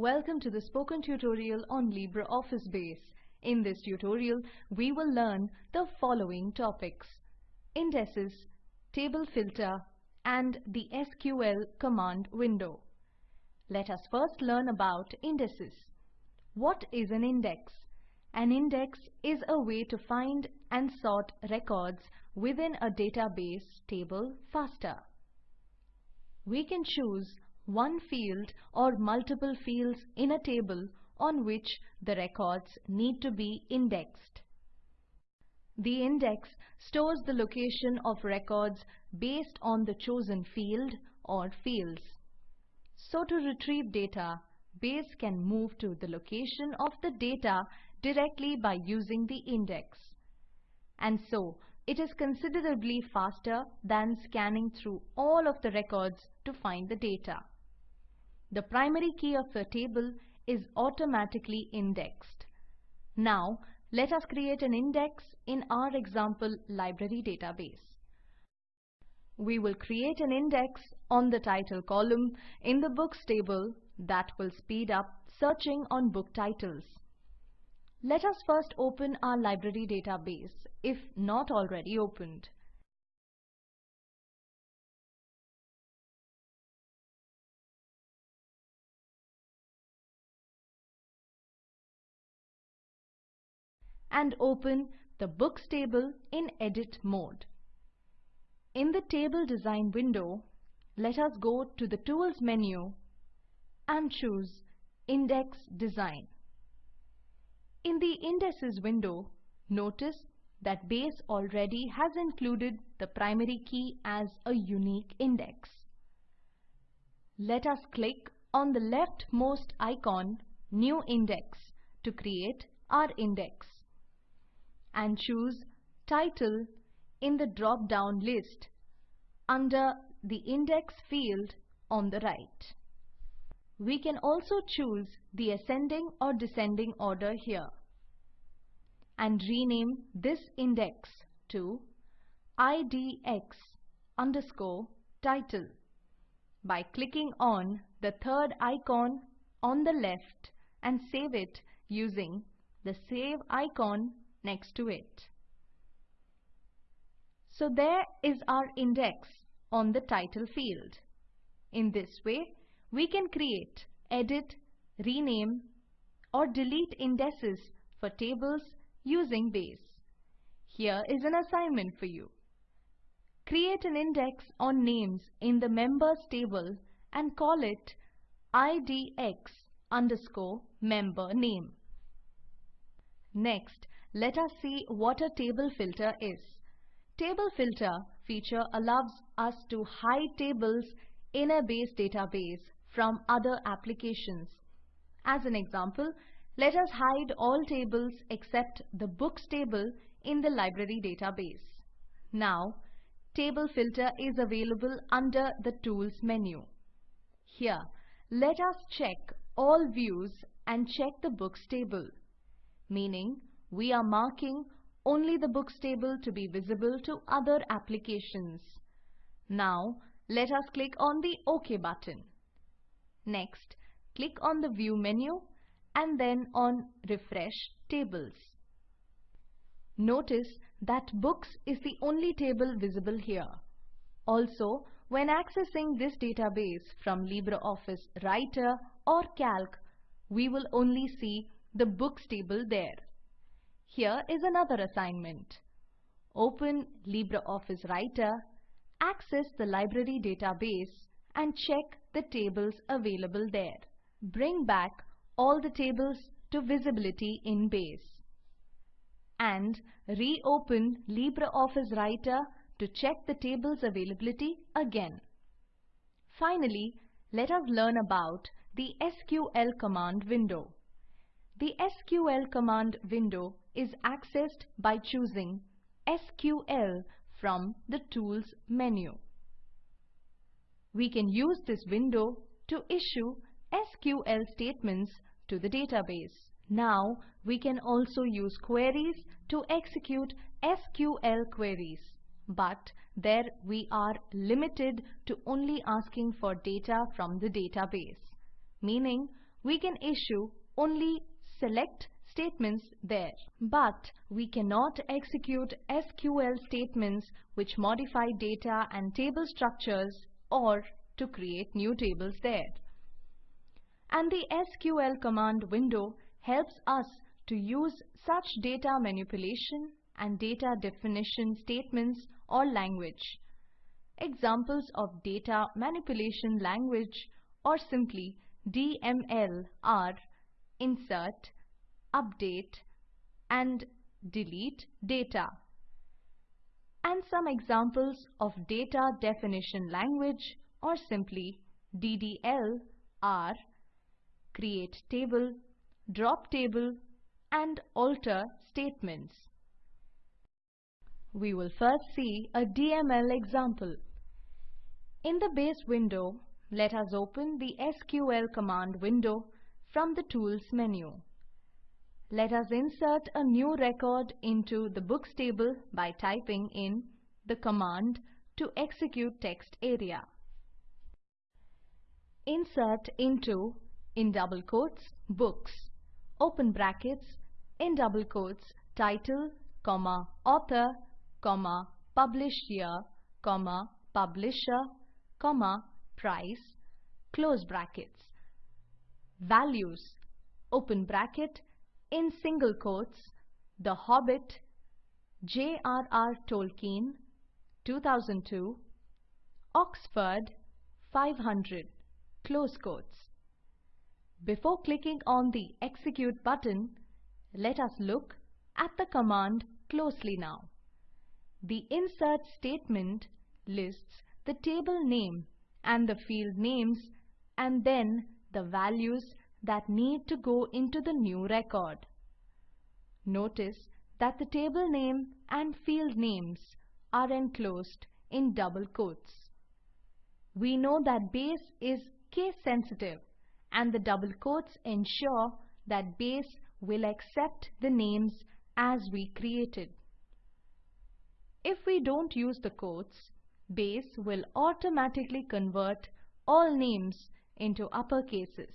Welcome to the spoken tutorial on LibreOffice Base. In this tutorial, we will learn the following topics. Indices, table filter, and the SQL command window. Let us first learn about indices. What is an index? An index is a way to find and sort records within a database table faster. We can choose one field or multiple fields in a table on which the records need to be indexed. The index stores the location of records based on the chosen field or fields. So to retrieve data, Base can move to the location of the data directly by using the index. And so, it is considerably faster than scanning through all of the records to find the data. The primary key of a table is automatically indexed. Now, let us create an index in our example library database. We will create an index on the title column in the books table that will speed up searching on book titles. Let us first open our library database if not already opened. And open the Books table in Edit mode. In the Table Design window, let us go to the Tools menu and choose Index Design. In the Indices window, notice that Base already has included the primary key as a unique index. Let us click on the leftmost icon New Index to create our index and choose Title in the drop-down list under the Index field on the right. We can also choose the ascending or descending order here and rename this index to IDX underscore title by clicking on the third icon on the left and save it using the save icon next to it. So there is our index on the title field. In this way, we can create, edit, rename or delete indices for tables using Base. Here is an assignment for you. Create an index on names in the members table and call it IDX underscore member name. Next, let us see what a table filter is. Table filter feature allows us to hide tables in a base database from other applications. As an example, let us hide all tables except the books table in the library database. Now, table filter is available under the tools menu. Here, let us check all views and check the books table, meaning we are marking only the books table to be visible to other applications. Now, let us click on the OK button. Next, click on the View menu and then on Refresh Tables. Notice that Books is the only table visible here. Also, when accessing this database from LibreOffice Writer or Calc, we will only see the Books table there. Here is another assignment. Open LibreOffice Writer, access the library database and check the tables available there. Bring back all the tables to visibility in Base. And reopen LibreOffice Writer to check the table's availability again. Finally, let us learn about the SQL command window. The SQL command window is accessed by choosing SQL from the Tools menu. We can use this window to issue SQL statements to the database. Now we can also use queries to execute SQL queries. But there we are limited to only asking for data from the database. Meaning we can issue only select statements there. But we cannot execute SQL statements which modify data and table structures or to create new tables there. And the SQL command window helps us to use such data manipulation and data definition statements or language. Examples of data manipulation language or simply DML are insert, update and delete data. And some examples of data definition language or simply DDL are create table, drop table and alter statements. We will first see a DML example. In the base window, let us open the SQL command window from the Tools menu. Let us insert a new record into the Books table by typing in the command to execute text area. Insert into, in double quotes, books, open brackets, in double quotes, title, comma, author, comma, published year, comma, publisher, comma, price, close brackets. Values, open bracket, in single quotes, The Hobbit, J.R.R. Tolkien, 2002, Oxford, 500, close quotes. Before clicking on the Execute button, let us look at the command closely now. The insert statement lists the table name and the field names and then the values that need to go into the new record. Notice that the table name and field names are enclosed in double quotes. We know that base is case sensitive and the double quotes ensure that base will accept the names as we created. If we don't use the quotes, Base will automatically convert all names into upper cases.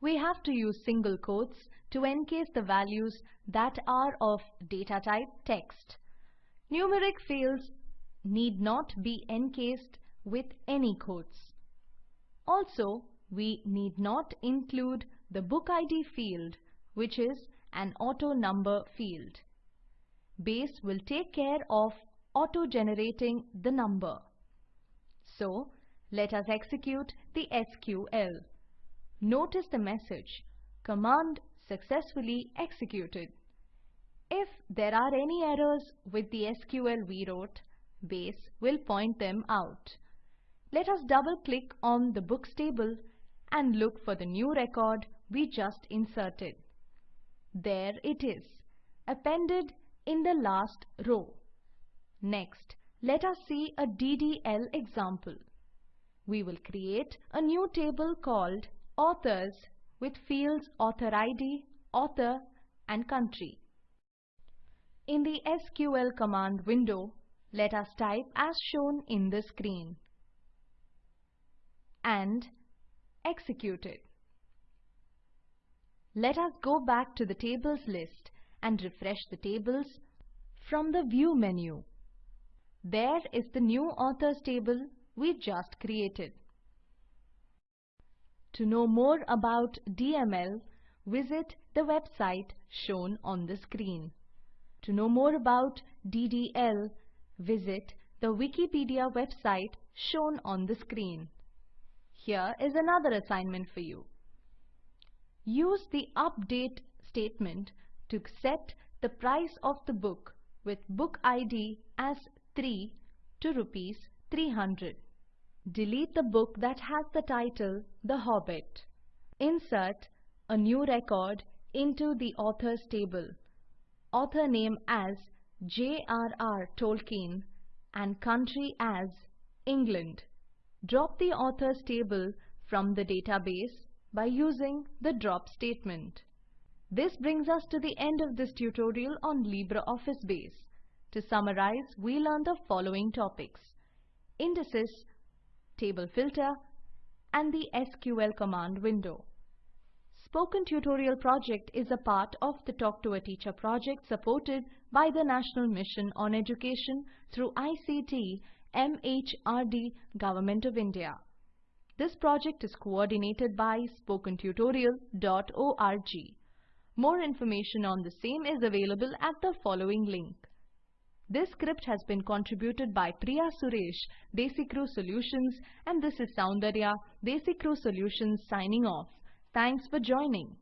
We have to use single quotes to encase the values that are of data type text. Numeric fields need not be encased with any quotes. Also, we need not include the book ID field, which is an auto number field. Base will take care of auto-generating the number. So, let us execute the SQL. Notice the message, command successfully executed. If there are any errors with the SQL we wrote, Base will point them out. Let us double click on the books table and look for the new record we just inserted. There it is, appended in the last row. Next, let us see a DDL example. We will create a new table called Authors with fields Author ID, Author and Country. In the SQL command window, let us type as shown in the screen and execute it. Let us go back to the tables list and refresh the tables from the View menu. There is the new authors table we just created. To know more about DML, visit the website shown on the screen. To know more about DDL, visit the Wikipedia website shown on the screen. Here is another assignment for you. Use the update statement to set the price of the book with book ID as 3 to rupees 300. Delete the book that has the title The Hobbit. Insert a new record into the authors table. Author name as J.R.R. Tolkien and country as England. Drop the authors table from the database by using the drop statement. This brings us to the end of this tutorial on LibreOffice Base. To summarize, we learned the following topics. Indices, table filter, and the SQL command window. Spoken Tutorial project is a part of the Talk to a Teacher project supported by the National Mission on Education through ICT MHRD Government of India. This project is coordinated by spokentutorial.org. More information on the same is available at the following link. This script has been contributed by Priya Suresh, Desicrew Solutions and this is Soundarya, Desicrew Solutions signing off. Thanks for joining.